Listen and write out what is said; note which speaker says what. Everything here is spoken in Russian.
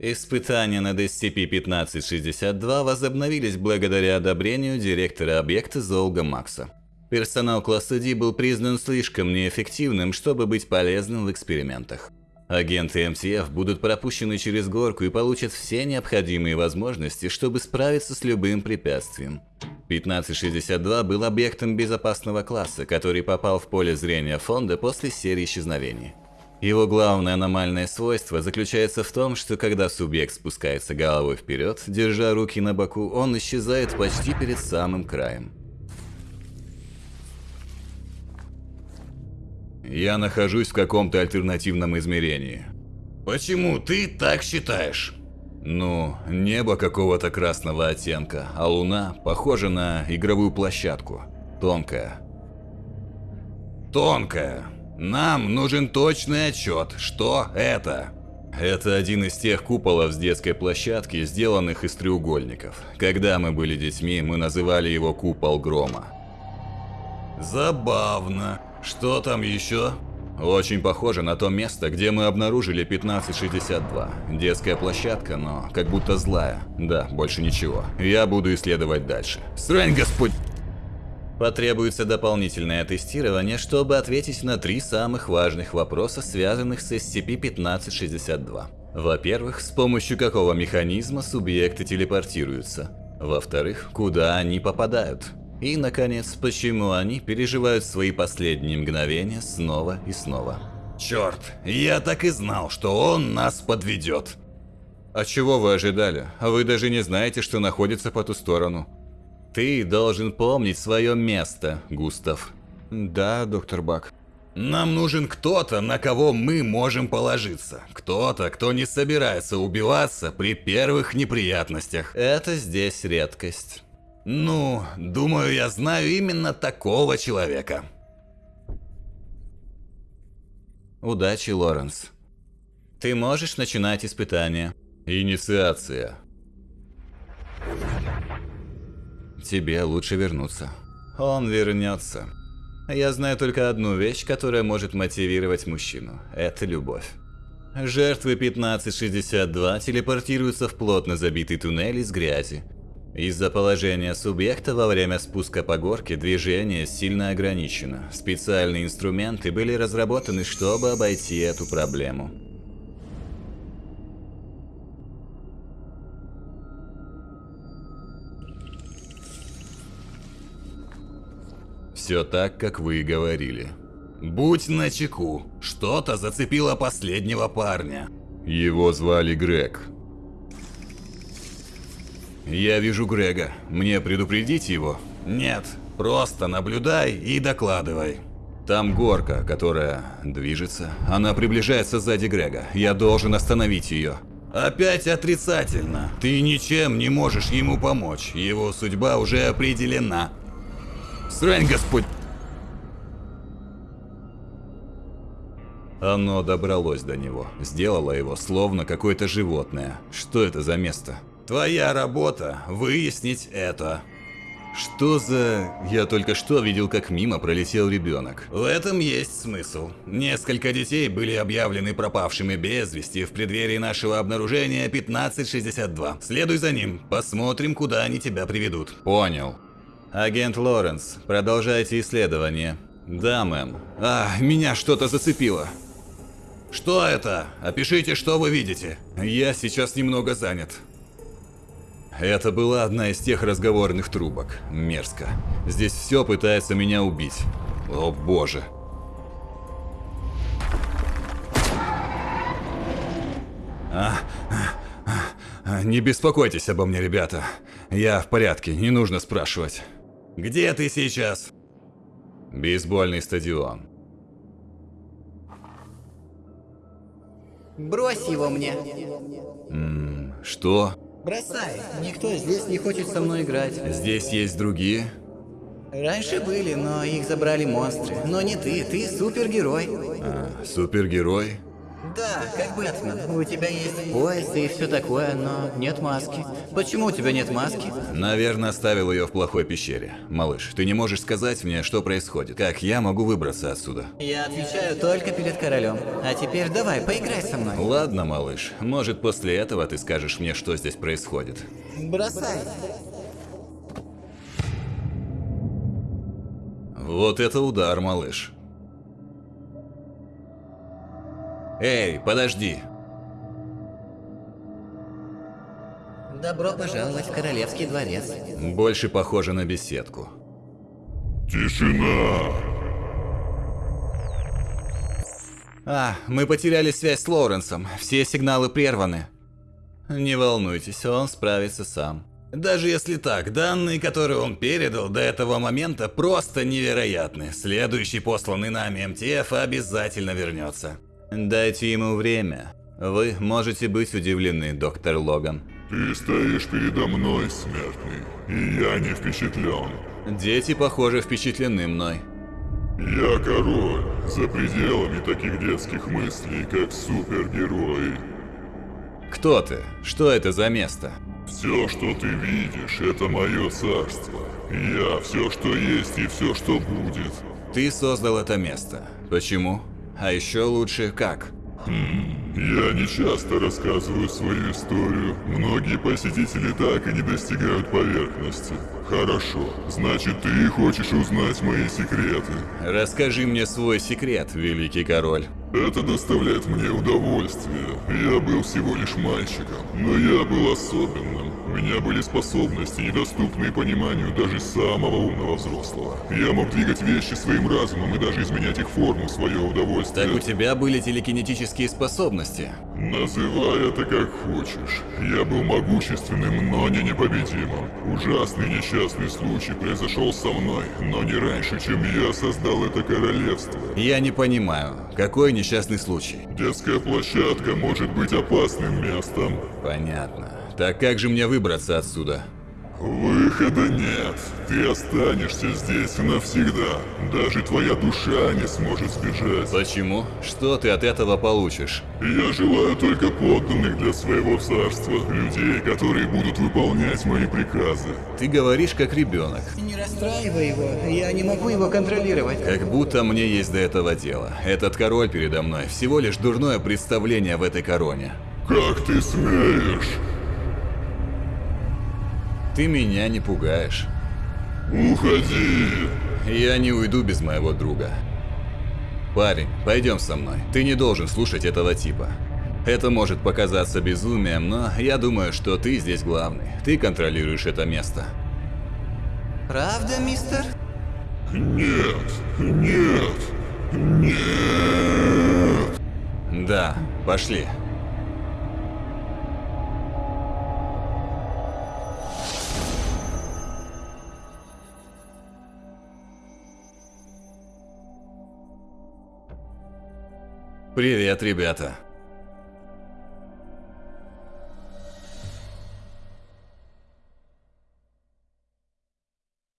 Speaker 1: Испытания над SCP-1562 возобновились благодаря одобрению директора объекта Золга Макса. Персонал класса D был признан слишком неэффективным, чтобы быть полезным в экспериментах. Агенты МТФ будут пропущены через горку и получат все необходимые возможности, чтобы справиться с любым препятствием. 1562 был объектом безопасного класса, который попал в поле зрения фонда после серии исчезновений. Его главное аномальное свойство заключается в том, что когда субъект спускается головой вперед, держа руки на боку, он исчезает почти перед самым краем.
Speaker 2: Я нахожусь в каком-то альтернативном измерении.
Speaker 3: Почему ты так считаешь?
Speaker 2: Ну, небо какого-то красного оттенка, а луна похожа на игровую площадку. Тонкая.
Speaker 3: Тонкая. Нам нужен точный отчет, что это.
Speaker 2: Это один из тех куполов с детской площадки, сделанных из треугольников. Когда мы были детьми, мы называли его купол грома.
Speaker 3: Забавно. Что там еще?
Speaker 2: Очень похоже на то место, где мы обнаружили 1562. Детская площадка, но как будто злая. Да, больше ничего. Я буду исследовать дальше.
Speaker 3: Срань, господь!
Speaker 1: Потребуется дополнительное тестирование, чтобы ответить на три самых важных вопроса, связанных с SCP-1562. Во-первых, с помощью какого механизма субъекты телепортируются. Во-вторых, куда они попадают. И, наконец, почему они переживают свои последние мгновения снова и снова.
Speaker 3: Черт, я так и знал, что он нас подведет.
Speaker 2: А чего вы ожидали? Вы даже не знаете, что находится по ту сторону.
Speaker 1: Ты должен помнить свое место, Густав.
Speaker 2: Да, доктор Бак.
Speaker 3: Нам нужен кто-то, на кого мы можем положиться. Кто-то, кто не собирается убиваться при первых неприятностях.
Speaker 1: Это здесь редкость.
Speaker 3: Ну, думаю, я знаю именно такого человека.
Speaker 1: Удачи, Лоренс. Ты можешь начинать испытание.
Speaker 2: Инициация.
Speaker 1: Тебе лучше вернуться. Он вернется. Я знаю только одну вещь, которая может мотивировать мужчину. Это любовь. Жертвы 1562 телепортируются в плотно забитый туннель из грязи. Из-за положения субъекта во время спуска по горке движение сильно ограничено. Специальные инструменты были разработаны, чтобы обойти эту проблему.
Speaker 2: Все так, как вы и говорили.
Speaker 3: Будь начеку, что-то зацепило последнего парня.
Speaker 2: Его звали Грег.
Speaker 3: Я вижу Грега. Мне предупредить его? Нет, просто наблюдай и докладывай.
Speaker 2: Там горка, которая движется. Она приближается сзади Грега. Я должен остановить ее.
Speaker 3: Опять отрицательно. Ты ничем не можешь ему помочь. Его судьба уже определена. Срань, Господь!
Speaker 2: Оно добралось до него, сделало его словно какое-то животное. Что это за место?
Speaker 3: Твоя работа – выяснить это.
Speaker 2: Что за... Я только что видел, как мимо пролетел ребенок.
Speaker 3: В этом есть смысл. Несколько детей были объявлены пропавшими без вести в преддверии нашего обнаружения 1562. Следуй за ним, посмотрим, куда они тебя приведут.
Speaker 2: Понял.
Speaker 1: Агент Лоренс, продолжайте исследование. Да, мэм.
Speaker 3: А, меня что-то зацепило. Что это? Опишите, что вы видите.
Speaker 2: Я сейчас немного занят. Это была одна из тех разговорных трубок. Мерзко. Здесь все пытается меня убить. О боже. А, а, а, не беспокойтесь обо мне, ребята. Я в порядке, не нужно спрашивать.
Speaker 3: Где ты сейчас?
Speaker 2: Бейсбольный стадион.
Speaker 4: Брось его мне.
Speaker 2: М -м, что?
Speaker 4: Бросай. Никто здесь не хочет со мной играть.
Speaker 2: Здесь есть другие?
Speaker 4: Раньше были, но их забрали монстры. Но не ты, ты супергерой.
Speaker 2: А, супергерой?
Speaker 4: Да, как Бэтмен. У тебя есть пояс и все такое, но нет маски. Почему у тебя нет маски?
Speaker 1: Наверное, оставил ее в плохой пещере. Малыш, ты не можешь сказать мне, что происходит? Как я могу выбраться отсюда?
Speaker 4: Я отвечаю только перед королем. А теперь давай, поиграй со мной.
Speaker 1: Ладно, малыш. Может, после этого ты скажешь мне, что здесь происходит.
Speaker 4: Бросай.
Speaker 1: Вот это удар, малыш. Эй, подожди.
Speaker 4: Добро пожаловать в королевский дворец.
Speaker 1: Больше похоже на беседку.
Speaker 2: Тишина!
Speaker 1: А, мы потеряли связь с Лоуренсом. Все сигналы прерваны. Не волнуйтесь, он справится сам.
Speaker 3: Даже если так, данные, которые он передал до этого момента, просто невероятны. Следующий посланный нами МТФ обязательно вернется.
Speaker 1: Дайте ему время. Вы можете быть удивлены, доктор Логан.
Speaker 2: Ты стоишь передо мной, смертный, и я не впечатлен.
Speaker 1: Дети, похоже, впечатлены мной.
Speaker 2: Я король, за пределами таких детских мыслей, как супергерои.
Speaker 1: Кто ты? Что это за место?
Speaker 2: Все, что ты видишь, это мое царство. Я все, что есть и все, что будет.
Speaker 1: Ты создал это место. Почему? А еще лучше как?
Speaker 2: Я не часто рассказываю свою историю. Многие посетители так и не достигают поверхности. Хорошо, значит ты хочешь узнать мои секреты.
Speaker 1: Расскажи мне свой секрет, великий король.
Speaker 2: Это доставляет мне удовольствие. Я был всего лишь мальчиком, но я был особенным. У меня были способности, недоступные пониманию даже самого умного взрослого. Я мог двигать вещи своим разумом и даже изменять их форму в свое удовольствие.
Speaker 1: Так у тебя были телекинетические способности.
Speaker 2: Называй это как хочешь. Я был могущественным, но не непобедимым. Ужасный несчастный случай произошел со мной, но не раньше, чем я создал это королевство.
Speaker 1: Я не понимаю, какой несчастный случай?
Speaker 2: Детская площадка может быть опасным местом.
Speaker 1: Понятно. Так как же мне выбраться отсюда?
Speaker 2: Выхода нет. Ты останешься здесь навсегда. Даже твоя душа не сможет сбежать.
Speaker 1: Почему? Что ты от этого получишь?
Speaker 2: Я желаю только подданных для своего царства. Людей, которые будут выполнять мои приказы.
Speaker 1: Ты говоришь как ребенок.
Speaker 4: Не расстраивай его, я не могу его контролировать.
Speaker 1: Как будто мне есть до этого дело. Этот король передо мной всего лишь дурное представление в этой короне.
Speaker 2: Как ты смеешь?
Speaker 1: Ты меня не пугаешь.
Speaker 2: Уходи!
Speaker 1: Я не уйду без моего друга. Парень, пойдем со мной. Ты не должен слушать этого типа. Это может показаться безумием, но я думаю, что ты здесь главный. Ты контролируешь это место.
Speaker 4: Правда, мистер?
Speaker 2: Нет, нет, нет!
Speaker 1: Да, пошли. Привет, ребята.